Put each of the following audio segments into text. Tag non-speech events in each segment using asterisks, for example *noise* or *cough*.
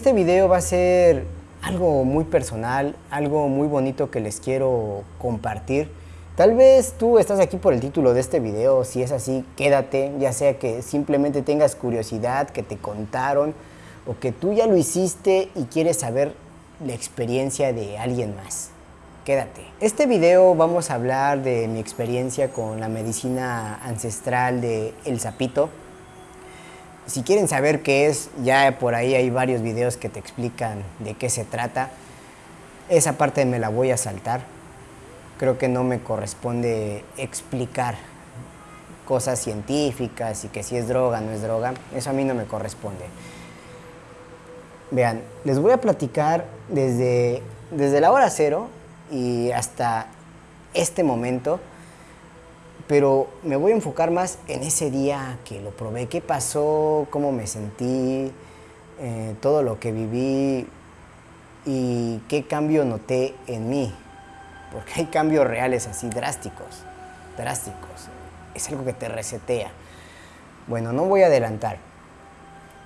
Este video va a ser algo muy personal, algo muy bonito que les quiero compartir. Tal vez tú estás aquí por el título de este video, si es así, quédate, ya sea que simplemente tengas curiosidad, que te contaron, o que tú ya lo hiciste y quieres saber la experiencia de alguien más. Quédate. Este video vamos a hablar de mi experiencia con la medicina ancestral de El Zapito. Si quieren saber qué es, ya por ahí hay varios videos que te explican de qué se trata. Esa parte me la voy a saltar. Creo que no me corresponde explicar cosas científicas y que si es droga, no es droga. Eso a mí no me corresponde. Vean, les voy a platicar desde, desde la hora cero y hasta este momento, pero me voy a enfocar más en ese día que lo probé, qué pasó, cómo me sentí, eh, todo lo que viví y qué cambio noté en mí, porque hay cambios reales así drásticos, drásticos, es algo que te resetea. Bueno, no voy a adelantar.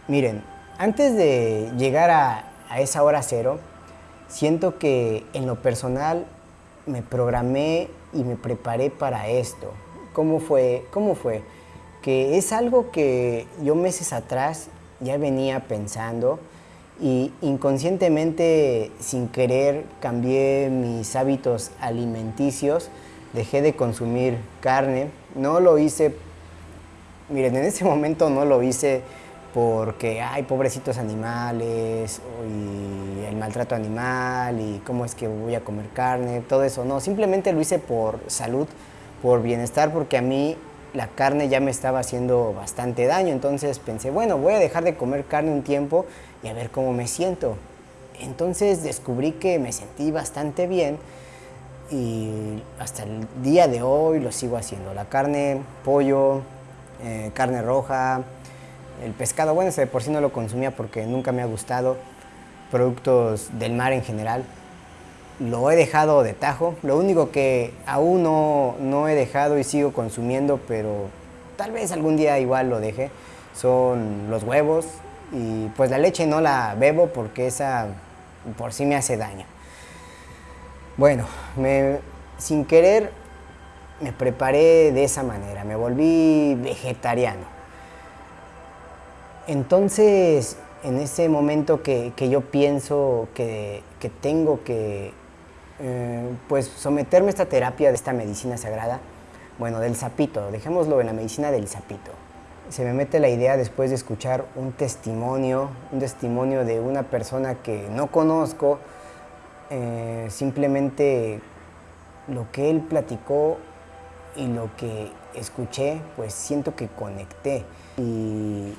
Miren, antes de llegar a, a esa hora cero, siento que en lo personal me programé y me preparé para esto. ¿Cómo fue? ¿Cómo fue? Que es algo que yo meses atrás ya venía pensando y inconscientemente, sin querer, cambié mis hábitos alimenticios, dejé de consumir carne. No lo hice, miren, en ese momento no lo hice porque hay pobrecitos animales y el maltrato animal y cómo es que voy a comer carne, todo eso. No, simplemente lo hice por salud, por bienestar, porque a mí la carne ya me estaba haciendo bastante daño. Entonces pensé, bueno, voy a dejar de comer carne un tiempo y a ver cómo me siento. Entonces descubrí que me sentí bastante bien y hasta el día de hoy lo sigo haciendo. La carne, pollo, eh, carne roja, el pescado, bueno, ese de por sí no lo consumía porque nunca me ha gustado, productos del mar en general. Lo he dejado de tajo, lo único que aún no, no he dejado y sigo consumiendo, pero tal vez algún día igual lo deje, son los huevos y pues la leche no la bebo porque esa por sí me hace daño. Bueno, me, sin querer me preparé de esa manera, me volví vegetariano. Entonces, en ese momento que, yo pienso que, tengo que eh, pues someterme a esta terapia de esta medicina sagrada, bueno, del sapito, dejémoslo en la medicina del sapito. Se me mete la idea después de escuchar un testimonio, un testimonio de una persona que no conozco, eh, simplemente lo que él platicó y lo que escuché, pues siento que conecté. Y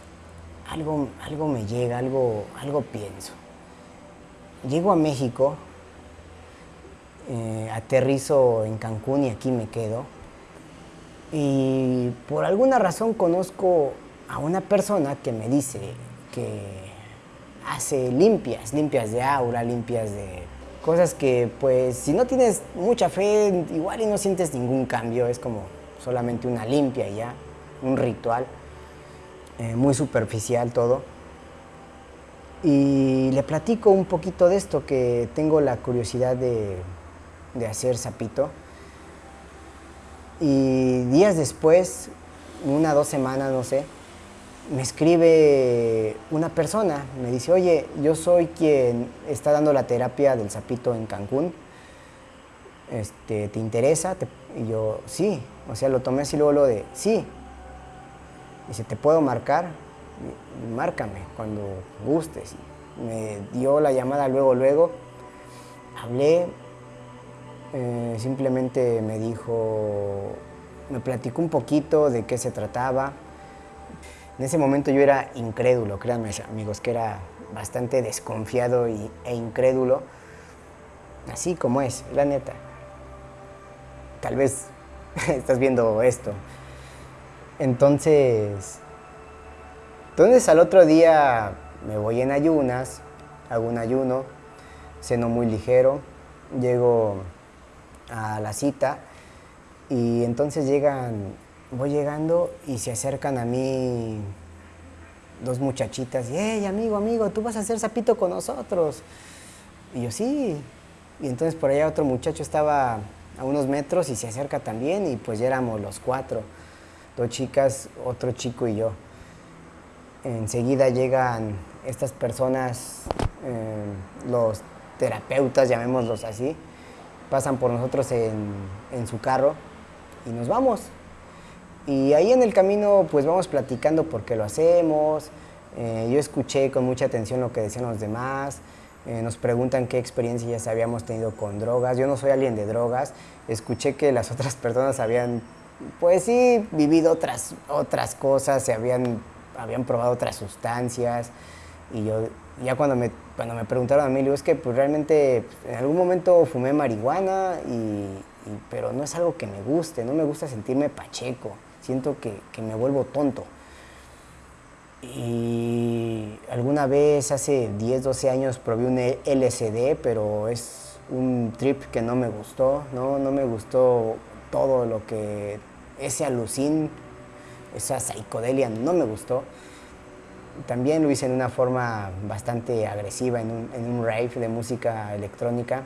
algo, algo me llega, algo, algo pienso. Llego a México, eh, aterrizo en Cancún y aquí me quedo. Y por alguna razón conozco a una persona que me dice que hace limpias, limpias de aura, limpias de cosas que pues si no tienes mucha fe igual y no sientes ningún cambio, es como solamente una limpia ya, un ritual. Eh, muy superficial todo. Y le platico un poquito de esto, que tengo la curiosidad de, de hacer sapito. Y días después, una dos semanas, no sé, me escribe una persona, me dice, oye, yo soy quien está dando la terapia del sapito en Cancún, este, ¿te interesa? y yo, sí, o sea, lo tomé así luego lo de, sí, Dice, ¿te puedo marcar? Márcame cuando gustes. Me dio la llamada luego, luego. Hablé, eh, simplemente me dijo, me platicó un poquito de qué se trataba. En ese momento yo era incrédulo, créanme amigos, que era bastante desconfiado y, e incrédulo. Así como es, la neta. Tal vez *laughs* estás viendo esto entonces, entonces al otro día me voy en ayunas, hago un ayuno, ceno muy ligero, llego a la cita y entonces llegan, voy llegando y se acercan a mí dos muchachitas, y, hey, amigo, amigo, tú vas a hacer sapito con nosotros. Y yo, sí. Y entonces por allá otro muchacho estaba a unos metros y se acerca también y pues ya éramos los cuatro, dos chicas, otro chico y yo. Enseguida llegan estas personas, eh, los terapeutas, llamémoslos así, pasan por nosotros en, su carro y nos vamos. Y ahí en el camino pues vamos platicando por qué lo hacemos. Eh, yo escuché con mucha atención lo que decían los demás. Eh, nos preguntan qué experiencias habíamos tenido con drogas. Yo no soy alguien de drogas. Escuché que las *laughs* otras personas habían, pues sí, vivido otras, otras cosas, se habían, habían probado otras sustancias. Y yo, ya cuando me, cuando me preguntaron a mí, digo, es que pues realmente en algún momento fumé marihuana, y, pero no es algo que me guste, no me gusta sentirme pacheco. Siento que, que me vuelvo tonto. Y alguna vez, hace 10, 12 años, probé un LSD, pero es un trip que no me gustó, ¿no? No me gustó todo lo que... Ese alucín, esa psicodelia no me gustó. También lo hice en una forma bastante agresiva, en un, en un rave de música electrónica.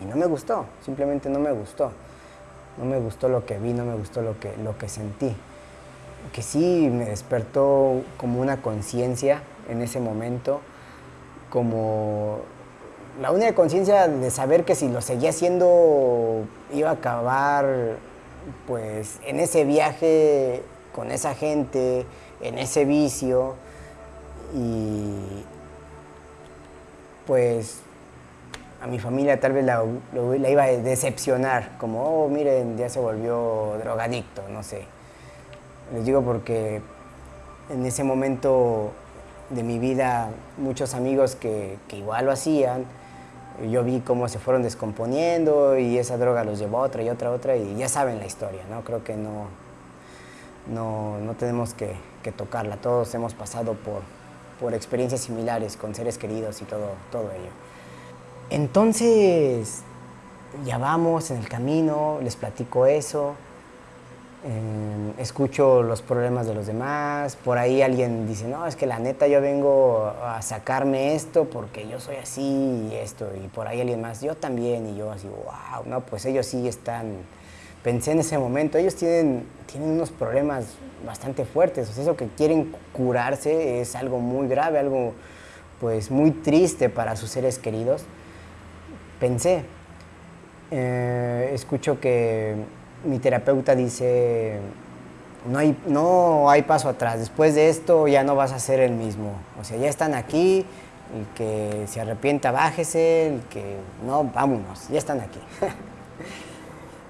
Y no me gustó, simplemente no me gustó. No me gustó lo que vi, no me gustó lo que, lo que sentí que sí me despertó como una conciencia en ese momento, como la única conciencia de saber que si lo seguía haciendo iba a acabar pues en ese viaje con esa gente, en ese vicio y pues a mi familia tal vez la, iba a decepcionar, como, oh, miren, ya se volvió drogadicto, no sé. Les digo porque en ese momento de mi vida muchos amigos que, igual lo hacían, yo vi cómo se fueron descomponiendo y esa droga los llevó a otra y otra, otra y ya saben la historia, ¿no? Creo que no, no, tenemos que, tocarla, todos hemos pasado por, por experiencias similares con seres queridos y todo, todo ello. Entonces, ya vamos en el camino, les platico eso, Em, escucho los problemas de los demás, por ahí alguien dice, no, es que la neta yo vengo a sacarme esto porque yo soy así y esto, y por ahí alguien más, yo también, y yo así, wow, no, pues ellos sí están, pensé en ese momento, ellos tienen, tienen unos problemas bastante fuertes, o sea, eso que quieren curarse es algo muy grave, algo pues muy triste para sus seres queridos. Pensé, eh, escucho que mi terapeuta dice, no hay, no hay paso atrás, después de esto ya no vas a ser el mismo. O sea, ya están aquí, el que se arrepienta, bájese, el que no, vámonos, ya están aquí. *laughs*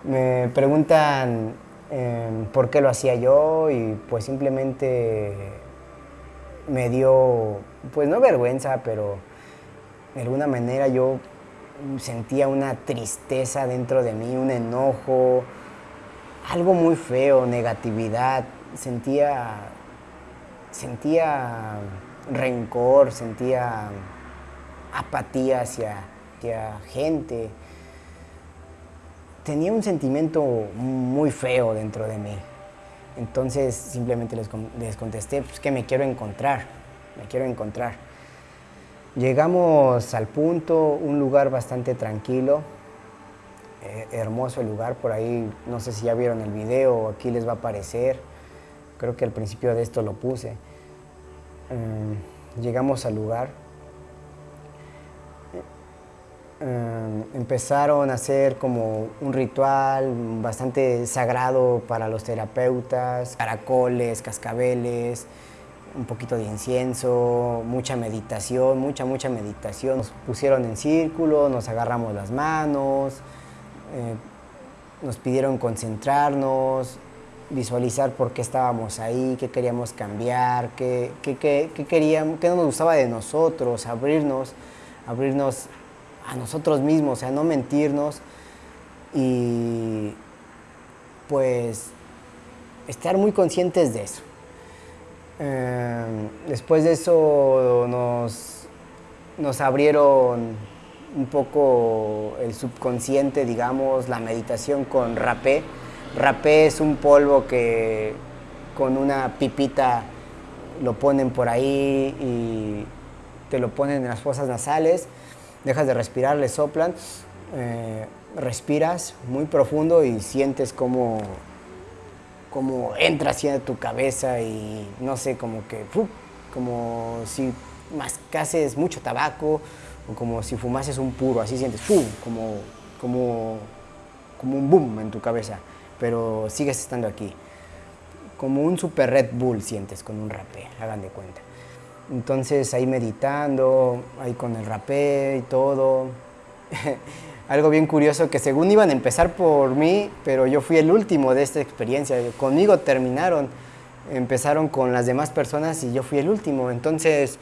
Me preguntan em, por qué lo hacía yo y pues simplemente me dio, pues no vergüenza, pero de alguna manera yo sentía una tristeza dentro de mí, un enojo, algo muy feo, negatividad, sentía, sentía rencor, sentía apatía hacia, gente. Tenía un sentimiento muy feo dentro de mí. Entonces simplemente les, contesté pues, que me quiero encontrar, me quiero encontrar. Llegamos al punto, un lugar bastante tranquilo, eh, hermoso el lugar, por ahí no sé si ya vieron el video, aquí les va a aparecer, creo que al principio de esto lo puse. Mm, llegamos al lugar, mm, empezaron a hacer como un ritual bastante sagrado para los terapeutas, caracoles, cascabeles, un poquito de incienso, mucha meditación, mucha, mucha meditación. Nos pusieron en círculo, nos agarramos las manos, eh, nos pidieron concentrarnos, visualizar por qué estábamos ahí, qué queríamos cambiar, qué, queríamos, qué no nos gustaba de nosotros, abrirnos, abrirnos a nosotros mismos, o sea, no mentirnos y pues estar muy conscientes de eso. Eh, después de eso nos, nos abrieron un poco el subconsciente, digamos, la meditación con rapé. Rapé es un polvo que con una pipita lo ponen por ahí y te lo ponen en las fosas nasales, dejas de respirar, le soplan, eh, respiras muy profundo y sientes como, como entra hacia tu cabeza y no sé, como que, como si mascases mucho tabaco o como si fumases un puro, así sientes, como, como, como un boom en tu cabeza, pero sigues estando aquí. Como un super Red Bull sientes con un rapé, hagan de cuenta. Entonces ahí meditando, ahí con el rapé y todo. *laughs* Algo bien curioso que según iban a empezar por mí, pero yo fui el último de esta experiencia. Conmigo terminaron, empezaron con las demás personas y yo fui el último. Entonces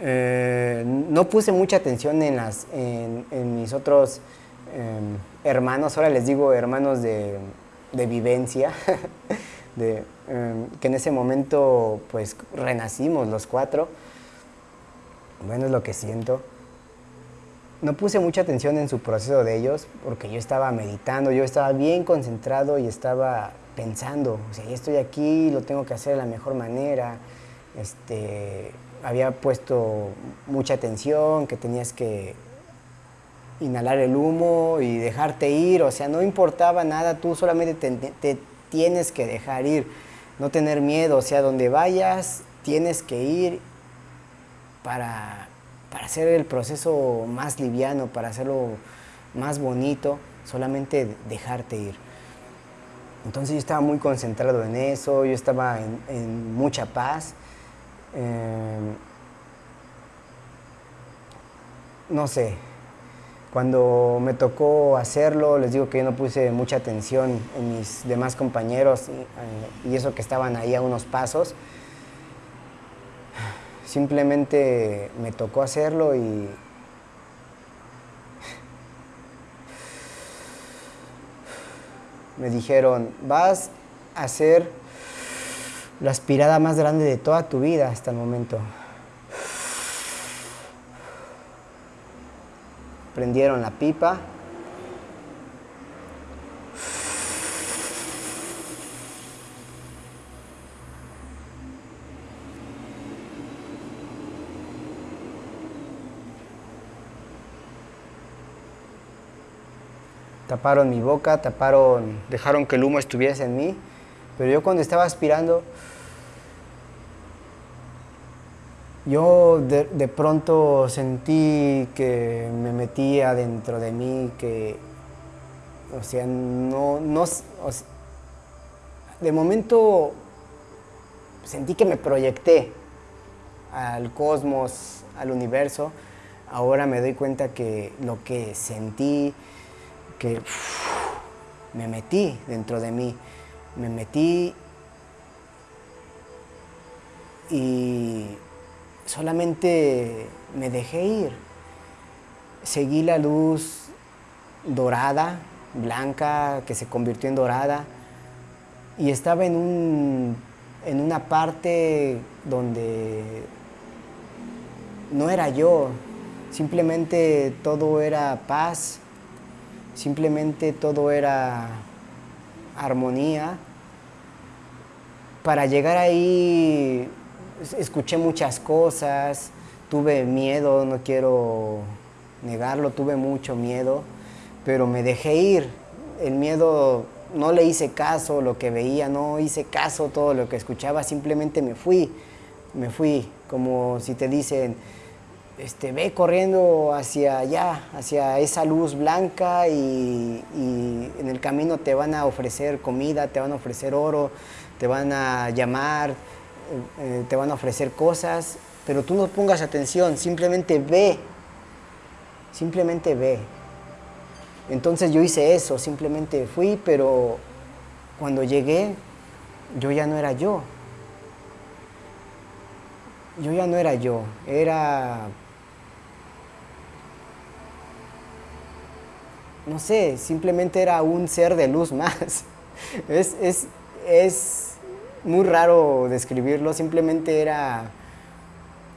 eh, no puse mucha atención en, las, en, mis otros em, hermanos, ahora les digo hermanos de, de vivencia. *laughs* de, em, que en ese momento pues renacimos los cuatro. Bueno, es lo que siento. No puse mucha atención en su proceso de ellos porque yo estaba meditando, yo estaba bien concentrado y estaba pensando, o sea, ya estoy aquí, lo tengo que hacer de la mejor manera. Este, había puesto mucha atención, que tenías que inhalar el humo y dejarte ir, o sea, no importaba nada, tú solamente te tienes que dejar ir, no tener miedo, o sea, donde vayas tienes que ir para, para hacer el proceso más liviano, para hacerlo más bonito, solamente dejarte ir. Entonces yo estaba muy concentrado en eso, yo estaba en, mucha paz. Em, no sé, cuando me tocó hacerlo, les digo que yo no puse mucha atención en mis demás compañeros y, eso que estaban ahí a unos pasos. Simplemente me tocó hacerlo y me dijeron, vas a hacer la aspirada más grande de toda tu vida hasta el momento. Prendieron la pipa. Taparon mi boca, taparon, dejaron que el humo estuviese en mí, pero yo cuando estaba aspirando, yo de, pronto sentí que me metía dentro de mí, que, o sea, no, no, de momento sentí que me proyecté al cosmos, al universo. Ahora me doy cuenta que lo que sentí, que me metí dentro de mí, me metí y solamente me dejé ir. Seguí la luz dorada, blanca, que se convirtió en dorada, y estaba en, un, en una parte donde no era yo, simplemente todo era paz, simplemente todo era armonía. Para llegar ahí escuché muchas cosas, tuve miedo, no quiero negarlo, tuve mucho miedo, pero me dejé ir. El miedo no le hice caso, lo que veía, no hice caso todo lo que escuchaba, simplemente me fui, me fui, como si te dicen, este, ve corriendo hacia allá, hacia esa luz blanca y, y, en el camino te van a ofrecer comida, te van a ofrecer oro, te van a llamar, eh, te van a ofrecer cosas, pero tú no pongas atención, simplemente ve, simplemente ve. Entonces yo hice eso, simplemente fui, pero cuando llegué, yo ya no era yo. Yo ya no era yo, era... No sé, simplemente era un ser de luz *laughs* más. Es, es, es muy raro describirlo, simplemente era,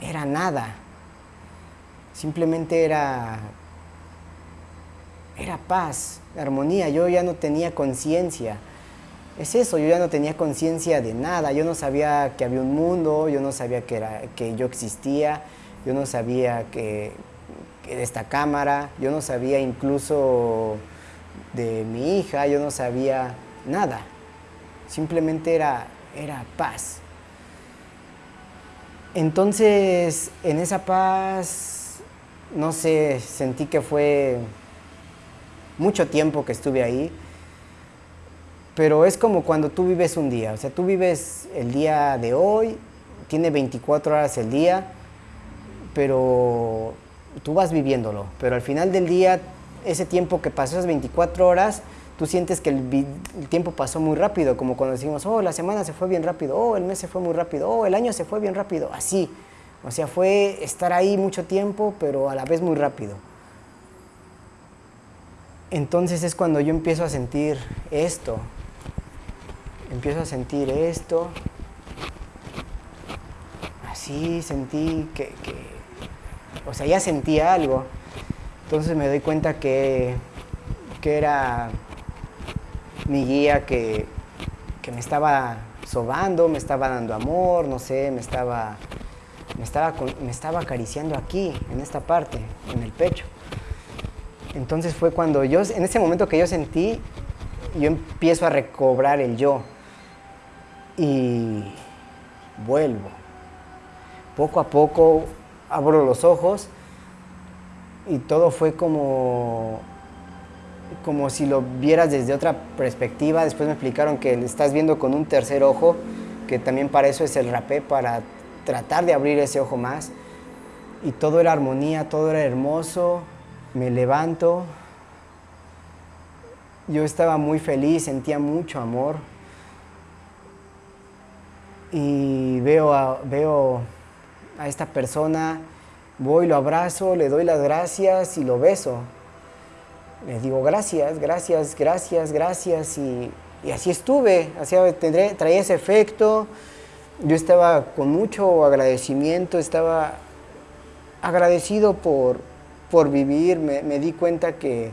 era nada. Simplemente era, era paz, armonía. Yo ya no tenía conciencia. es eso, yo ya no tenía conciencia de nada, yo no sabía que había un mundo, yo no sabía que, era, que yo existía, yo no sabía que, de esta cámara, yo no sabía incluso de mi hija, yo no sabía nada, simplemente era, era paz. Entonces, en esa paz, no sé, sentí que fue mucho tiempo que estuve ahí, pero es como cuando tú vives un día, o sea, tú vives el día de hoy, tiene 24 horas el día, pero tú vas viviéndolo, pero al final del día, ese tiempo que pasó, esas 24 horas, tú sientes que el, tiempo pasó muy rápido, como cuando decimos, oh, la semana se fue bien rápido, oh, el mes se fue muy rápido, oh, el año se fue bien rápido, así. O sea, fue estar ahí mucho tiempo, pero a la vez muy rápido. Entonces es cuando yo empiezo a sentir esto, empiezo a sentir esto. Así sentí que, o sea, ya sentía algo. Entonces me doy cuenta que, que era mi guía que, que, me estaba sobando, me estaba dando amor, no sé, me estaba, me estaba, me estaba acariciando aquí, en esta parte, en el pecho. Entonces fue cuando yo, en ese momento que yo sentí, yo empiezo a recobrar el yo y vuelvo. Poco a poco abro los ojos y todo fue como, como si lo vieras desde otra perspectiva. Después me explicaron que estás viendo con un tercer ojo, que también para eso es el rapé, para tratar de abrir ese ojo más. Y todo era armonía, todo era hermoso. Me levanto. Yo estaba muy feliz, sentía mucho amor y veo a, veo a esta persona, voy, lo abrazo, le doy las gracias y lo beso. Le digo gracias, gracias, gracias, gracias y, así estuve, así traía ese efecto. Yo estaba con mucho agradecimiento, estaba agradecido por, por vivir, me, me di cuenta que,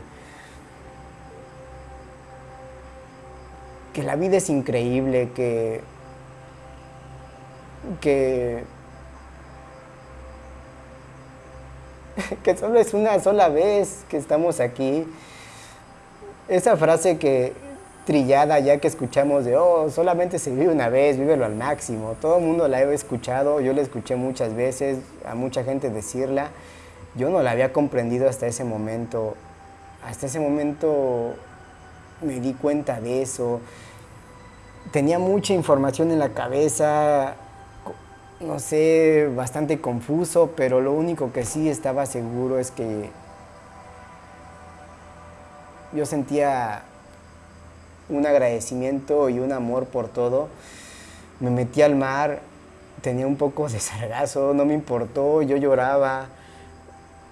que la vida es increíble, que que, *laughs* que solo es una sola vez que estamos aquí. Esa frase que trillada ya que escuchamos de, oh, solamente se vive una vez, vívelo al máximo. Todo el mundo la he escuchado, yo la escuché muchas veces, a mucha gente decirla. Yo no la había comprendido hasta ese momento. Hasta ese momento me di cuenta de eso. Tenía mucha información en la cabeza, no sé, bastante confuso, pero lo único que sí estaba seguro es que yo sentía un agradecimiento y un amor por todo. Me metí al mar, tenía un poco de sargazo, no me importó, yo lloraba,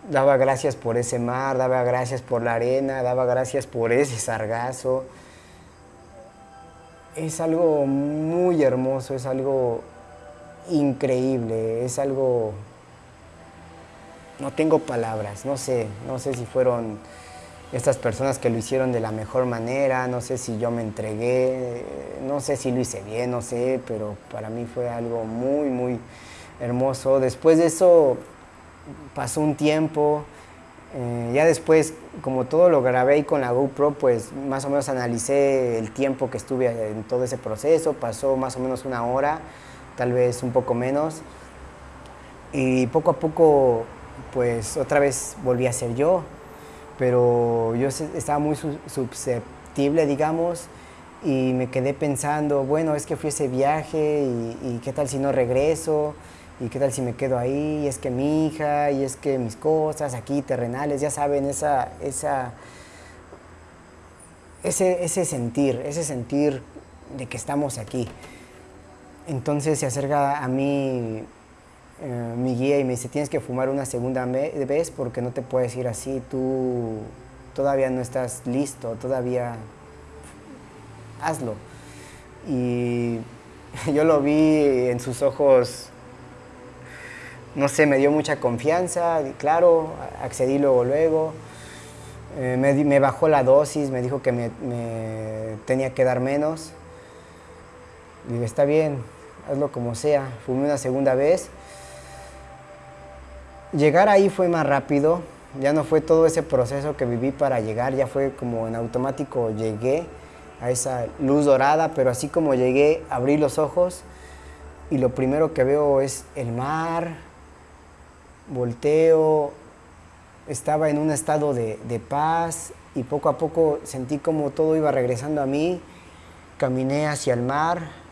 daba gracias por ese mar, daba gracias por la arena, daba gracias por ese sargazo. Es algo muy hermoso, es algo increíble, es algo... No tengo palabras, no sé, no sé si fueron estas personas que lo hicieron de la mejor manera, no sé si yo me entregué, no sé si lo hice bien, no sé, pero para mí fue algo muy, muy hermoso. Después de eso pasó un tiempo, eh, ya después, como todo lo grabé y con la GoPro, pues más o menos analicé el tiempo que estuve en todo ese proceso, pasó más o menos una hora tal vez un poco menos. Y poco a poco, pues otra vez volví a ser yo, pero yo estaba muy susceptible, digamos, y me quedé pensando, bueno, es que fui ese viaje y, qué tal si no regreso, y qué tal si me quedo ahí, y es que mi hija, y es que mis cosas aquí terrenales, ya saben, esa, esa, ese, ese sentir, ese sentir de que estamos aquí. Entonces se acerca a mí eh, mi guía y me dice, tienes que fumar una segunda vez porque no te puedes ir así, tú todavía no estás listo, todavía hazlo. Y *laughs* yo lo vi en sus ojos, no sé, me dio mucha confianza, claro, accedí luego, luego. Eh, me, bajó la dosis, me dijo que me tenía que dar menos Digo, está bien, hazlo como sea. Fumé una segunda vez. Llegar ahí fue más rápido, ya no fue todo ese proceso que viví para llegar, ya fue como en automático llegué a esa luz dorada, pero así como llegué, abrí los ojos y lo primero que veo es el mar, volteo, estaba en un estado de, paz y poco a poco sentí como todo iba regresando a mí, caminé hacia el mar,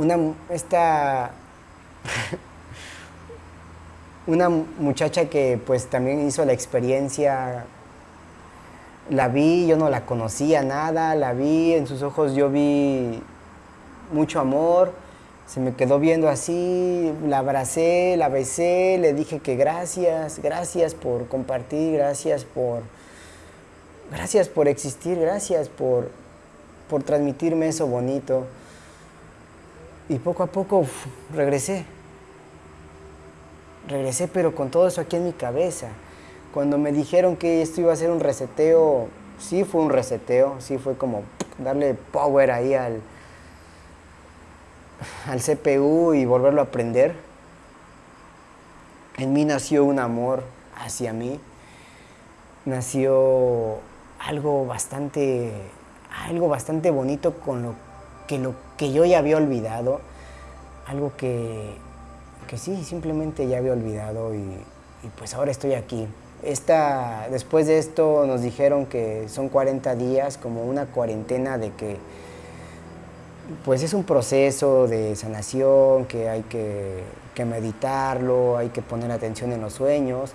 una, esta, una muchacha que pues también hizo la experiencia, la vi, yo no la conocía nada, la vi, en sus ojos yo vi mucho amor, se me quedó viendo así, la abracé, la besé, le dije que gracias, gracias por compartir, gracias por, gracias por existir, gracias por, por transmitirme eso bonito. Y poco a poco regresé. Regresé, pero con todo eso aquí en mi cabeza. Cuando me dijeron que esto iba a ser un reseteo, sí fue un reseteo, sí fue como darle power ahí al, al CPU y volverlo a aprender. En mí nació un amor hacia mí, nació algo bastante, algo bastante bonito con lo que, lo que yo ya había olvidado, algo que, que sí, simplemente ya había olvidado y, pues ahora estoy aquí. Esta, después de esto nos dijeron que son 40 días, como una cuarentena de que pues es un proceso de sanación que hay que, meditarlo, hay que poner atención en los sueños.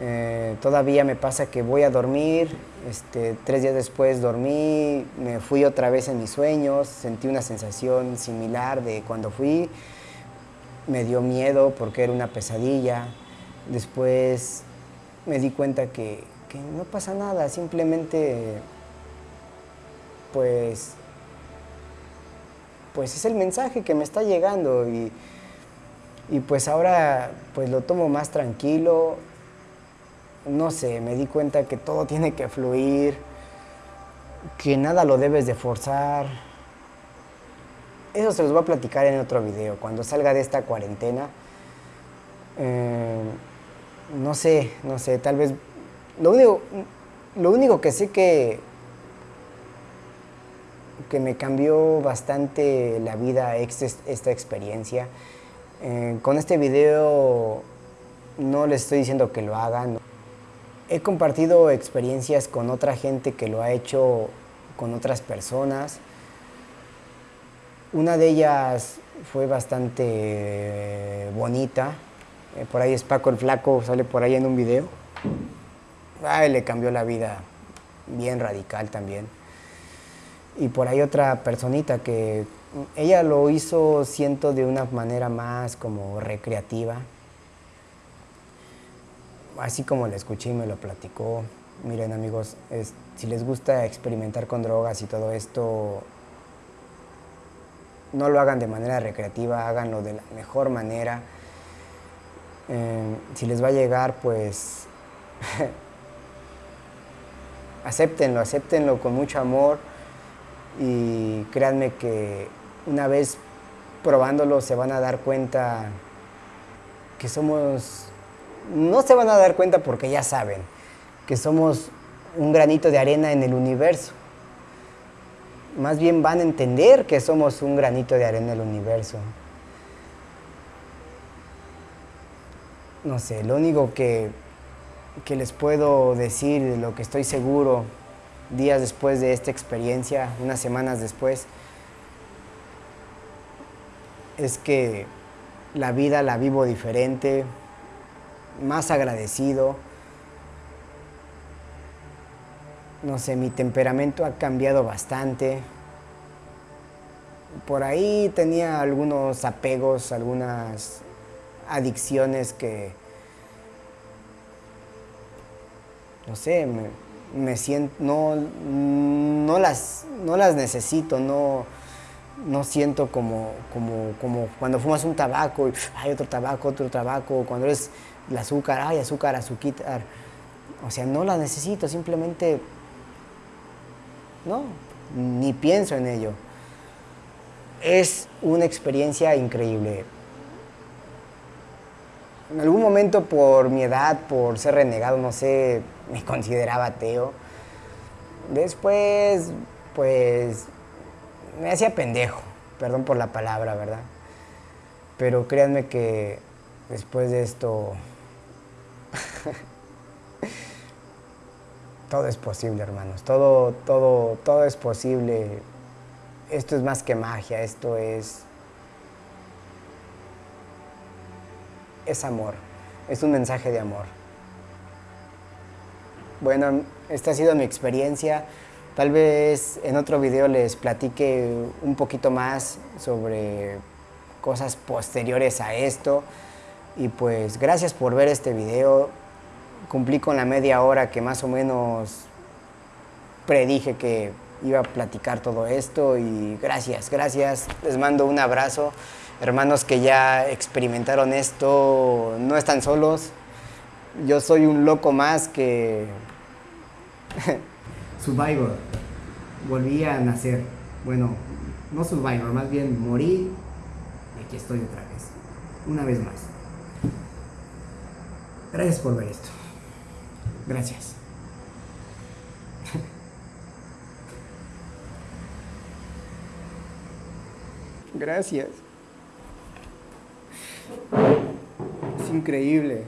Eh, todavía me pasa que voy a dormir, este, tres días después dormí, me fui otra vez en mis sueños, sentí una sensación similar de cuando fui, me dio miedo porque era una pesadilla, después me di cuenta que, que no pasa nada, simplemente pues pues es el mensaje que me está llegando y, pues ahora pues lo tomo más tranquilo, no sé, me di cuenta que todo tiene que fluir, que nada lo debes de forzar. Eso se los voy a platicar en otro video, cuando salga de esta cuarentena. Eh, no sé, no sé, tal vez... Lo único, lo único que sé que que me cambió bastante la vida esta experiencia. Eh, con este video no les estoy diciendo que lo hagan. He compartido experiencias con otra gente que lo ha hecho con otras personas. Una de ellas fue bastante bonita. Eh, por ahí es Paco el Flaco, sale por ahí en un video. Ay, le cambió la vida bien radical también y por ahí otra personita que ella lo hizo, siento, de una manera más como recreativa. Así como la escuché y me lo platicó. Miren amigos, si les gusta experimentar con drogas y todo esto, no lo hagan de manera recreativa, háganlo de la mejor manera. Eh, si les va a llegar, pues *laughs* acéptenlo, acéptenlo con mucho amor y créanme que una vez probándolo se van a dar cuenta que somos, no se van a dar cuenta porque ya saben, que somos un granito de arena en el universo. Más bien van a entender que somos un granito de arena en el universo. No sé, lo único que, que les puedo decir, de lo que estoy seguro, días después de esta experiencia, unas semanas después, es que la vida la vivo diferente, más agradecido. No sé, mi temperamento ha cambiado bastante. Por ahí tenía algunos apegos, algunas adicciones que, no sé, me, me siento, no, no, las, no las necesito, no, no siento como, como, como cuando fumas un tabaco y hay otro tabaco, otro tabaco, cuando es el azúcar, hay azúcar, azúcar. O sea, no la necesito, simplemente no, ni pienso en ello. es una experiencia increíble. En algún momento por mi edad, por ser renegado, no sé, me consideraba ateo. Después, pues, me hacía pendejo, perdón por la palabra, ¿verdad? Pero créanme que después de esto, *laughs* todo es posible, hermanos. Todo, todo, todo es posible. Esto es más que magia, esto es es amor, es un mensaje de amor. Bueno, esta ha sido mi experiencia. Tal vez en otro video les platique un poquito más sobre cosas posteriores a esto. Y pues gracias por ver este video. Cumplí con la media hora que más o menos predije que iba a platicar todo esto y gracias, gracias. Les mando un abrazo hermanos que ya experimentaron esto, no están solos. Yo soy un loco más que... *laughs* Survivor. Volví a nacer. Bueno, no Survivor, más bien morí y aquí estoy otra vez. Una vez más. Gracias por ver esto. Gracias. Gracias. Es increíble.